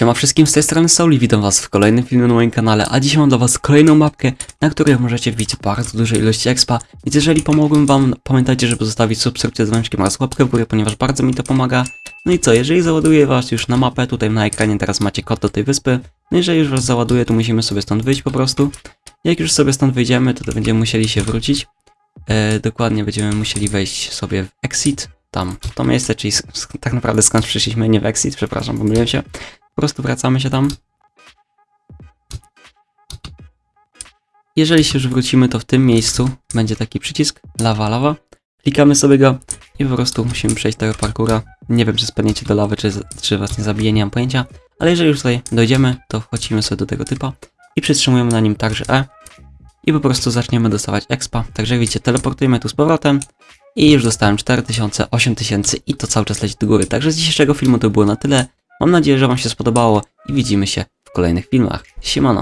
Siema wszystkim, z tej strony Sauli, witam was w kolejnym filmie na moim kanale, a dzisiaj mam dla was kolejną mapkę, na której możecie wbić bardzo duże ilości expa, więc jeżeli pomogłem wam, pamiętajcie, żeby zostawić subskrypcję z dzwoneczkiem oraz łapkę w górę, ponieważ bardzo mi to pomaga. No i co, jeżeli załaduję was już na mapę, tutaj na ekranie teraz macie kod do tej wyspy, no jeżeli już was załaduję, to musimy sobie stąd wyjść po prostu. Jak już sobie stąd wyjdziemy, to, to będziemy musieli się wrócić, e, dokładnie będziemy musieli wejść sobie w exit, tam, w to miejsce, czyli tak naprawdę skąd przyszliśmy, nie w exit, przepraszam, pomyliłem się. Prostu wracamy się tam. Jeżeli się już wrócimy, to w tym miejscu będzie taki przycisk lawa, lawa. Klikamy sobie go i po prostu musimy przejść tego parkura. Nie wiem, czy spadniecie do lawy, czy, czy was nie zabije, nie mam pojęcia. Ale jeżeli już tutaj dojdziemy, to wchodzimy sobie do tego typa i przytrzymujemy na nim także E. I po prostu zaczniemy dostawać expa. Także jak widzicie, teleportujemy tu z powrotem. I już dostałem 4000, 8000 i to cały czas leci do góry. Także z dzisiejszego filmu to było na tyle. Mam nadzieję, że Wam się spodobało i widzimy się w kolejnych filmach. Siemano!